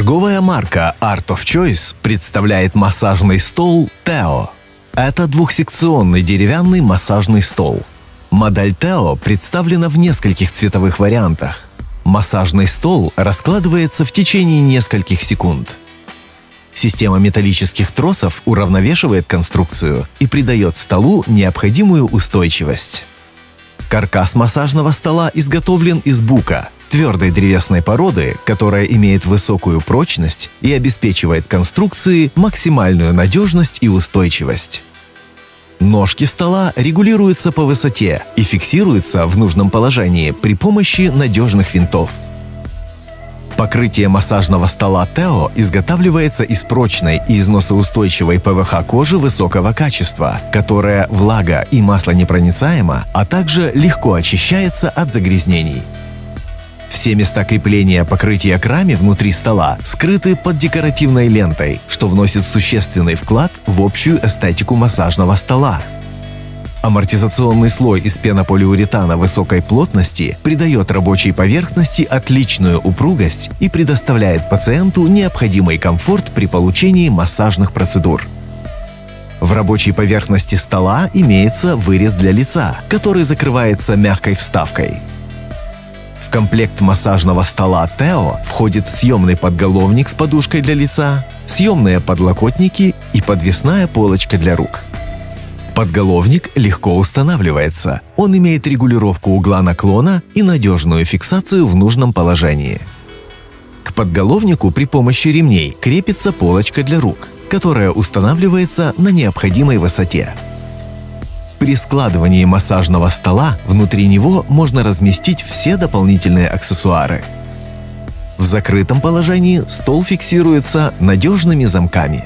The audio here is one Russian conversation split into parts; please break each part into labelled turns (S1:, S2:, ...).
S1: Торговая марка Art of Choice представляет массажный стол Teo. Это двухсекционный деревянный массажный стол. Модель Teo представлена в нескольких цветовых вариантах. Массажный стол раскладывается в течение нескольких секунд. Система металлических тросов уравновешивает конструкцию и придает столу необходимую устойчивость. Каркас массажного стола изготовлен из бука – твердой древесной породы, которая имеет высокую прочность и обеспечивает конструкции максимальную надежность и устойчивость. Ножки стола регулируются по высоте и фиксируются в нужном положении при помощи надежных винтов. Покрытие массажного стола Тео изготавливается из прочной и износоустойчивой ПВХ кожи высокого качества, которая влага и маслонепроницаема, а также легко очищается от загрязнений. Все места крепления покрытия к раме внутри стола скрыты под декоративной лентой, что вносит существенный вклад в общую эстетику массажного стола. Амортизационный слой из пенополиуретана высокой плотности придает рабочей поверхности отличную упругость и предоставляет пациенту необходимый комфорт при получении массажных процедур. В рабочей поверхности стола имеется вырез для лица, который закрывается мягкой вставкой. Комплект массажного стола Тео входит съемный подголовник с подушкой для лица, съемные подлокотники и подвесная полочка для рук. Подголовник легко устанавливается. Он имеет регулировку угла наклона и надежную фиксацию в нужном положении. К подголовнику при помощи ремней крепится полочка для рук, которая устанавливается на необходимой высоте. При складывании массажного стола внутри него можно разместить все дополнительные аксессуары. В закрытом положении стол фиксируется надежными замками.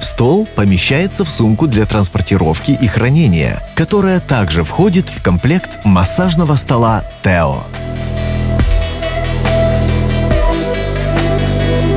S1: Стол помещается в сумку для транспортировки и хранения, которая также входит в комплект массажного стола Teo.